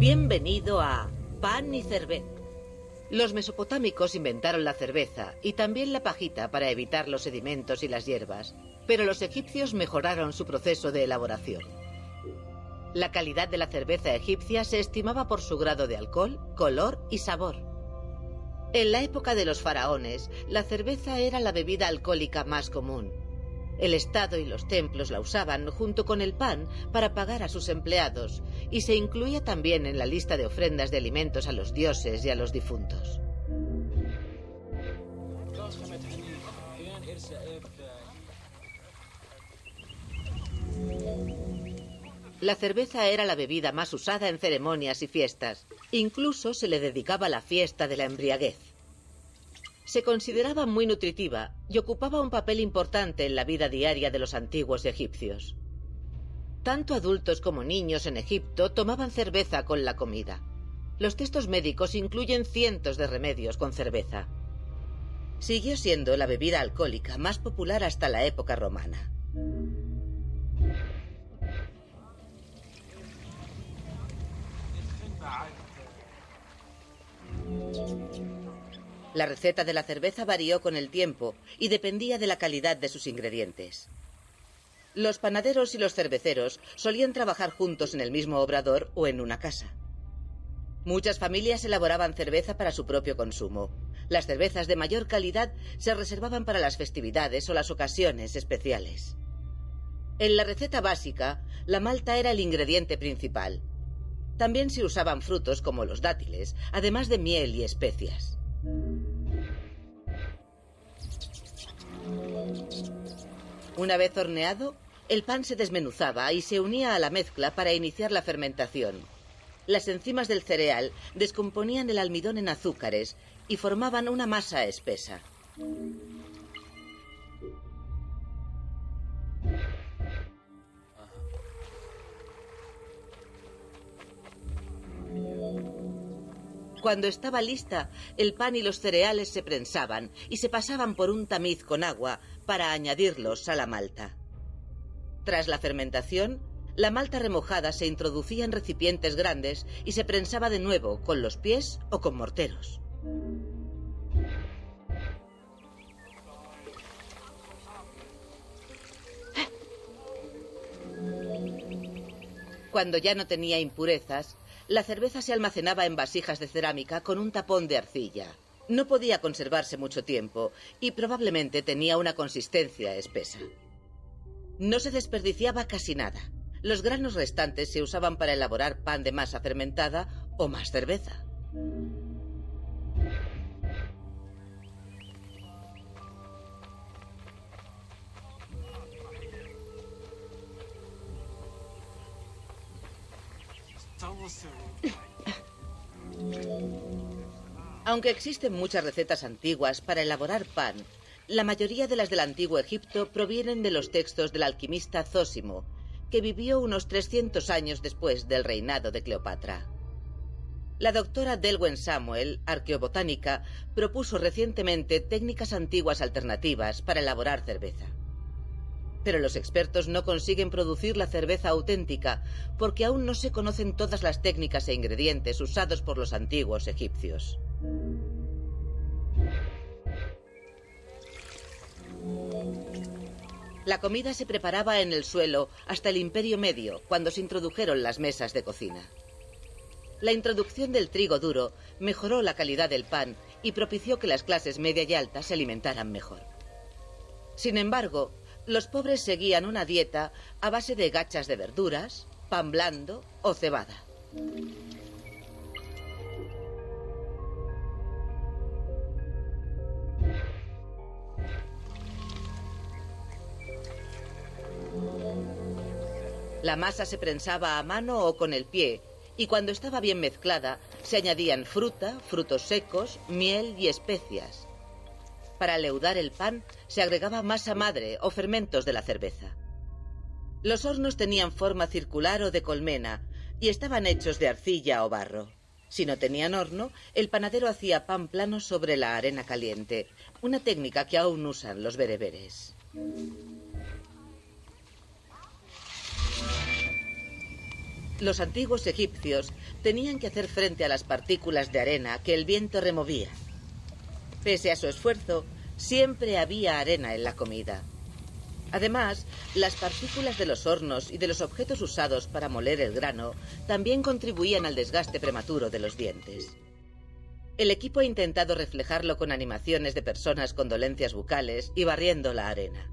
Bienvenido a Pan y Cerveza. Los mesopotámicos inventaron la cerveza y también la pajita para evitar los sedimentos y las hierbas, pero los egipcios mejoraron su proceso de elaboración. La calidad de la cerveza egipcia se estimaba por su grado de alcohol, color y sabor. En la época de los faraones, la cerveza era la bebida alcohólica más común. El Estado y los templos la usaban junto con el pan para pagar a sus empleados y se incluía también en la lista de ofrendas de alimentos a los dioses y a los difuntos. La cerveza era la bebida más usada en ceremonias y fiestas. Incluso se le dedicaba la fiesta de la embriaguez. Se consideraba muy nutritiva y ocupaba un papel importante en la vida diaria de los antiguos egipcios. Tanto adultos como niños en Egipto tomaban cerveza con la comida. Los textos médicos incluyen cientos de remedios con cerveza. Siguió siendo la bebida alcohólica más popular hasta la época romana. La receta de la cerveza varió con el tiempo y dependía de la calidad de sus ingredientes. Los panaderos y los cerveceros solían trabajar juntos en el mismo obrador o en una casa. Muchas familias elaboraban cerveza para su propio consumo. Las cervezas de mayor calidad se reservaban para las festividades o las ocasiones especiales. En la receta básica, la malta era el ingrediente principal. También se usaban frutos como los dátiles, además de miel y especias. Una vez horneado, el pan se desmenuzaba y se unía a la mezcla para iniciar la fermentación. Las enzimas del cereal descomponían el almidón en azúcares y formaban una masa espesa. Cuando estaba lista, el pan y los cereales se prensaban y se pasaban por un tamiz con agua para añadirlos a la malta. Tras la fermentación, la malta remojada se introducía en recipientes grandes y se prensaba de nuevo con los pies o con morteros. Cuando ya no tenía impurezas, la cerveza se almacenaba en vasijas de cerámica con un tapón de arcilla. No podía conservarse mucho tiempo y probablemente tenía una consistencia espesa. No se desperdiciaba casi nada. Los granos restantes se usaban para elaborar pan de masa fermentada o más cerveza. Aunque existen muchas recetas antiguas para elaborar pan, la mayoría de las del antiguo Egipto provienen de los textos del alquimista Zósimo, que vivió unos 300 años después del reinado de Cleopatra. La doctora Delwen Samuel, arqueobotánica, propuso recientemente técnicas antiguas alternativas para elaborar cerveza. Pero los expertos no consiguen producir la cerveza auténtica porque aún no se conocen todas las técnicas e ingredientes usados por los antiguos egipcios. La comida se preparaba en el suelo hasta el Imperio Medio, cuando se introdujeron las mesas de cocina. La introducción del trigo duro mejoró la calidad del pan y propició que las clases media y alta se alimentaran mejor. Sin embargo, los pobres seguían una dieta a base de gachas de verduras, pan blando o cebada. La masa se prensaba a mano o con el pie y cuando estaba bien mezclada se añadían fruta, frutos secos, miel y especias. Para leudar el pan se agregaba masa madre o fermentos de la cerveza. Los hornos tenían forma circular o de colmena y estaban hechos de arcilla o barro. Si no tenían horno, el panadero hacía pan plano sobre la arena caliente, una técnica que aún usan los bereberes. Los antiguos egipcios tenían que hacer frente a las partículas de arena que el viento removía. Pese a su esfuerzo, siempre había arena en la comida. Además, las partículas de los hornos y de los objetos usados para moler el grano también contribuían al desgaste prematuro de los dientes. El equipo ha intentado reflejarlo con animaciones de personas con dolencias bucales y barriendo la arena.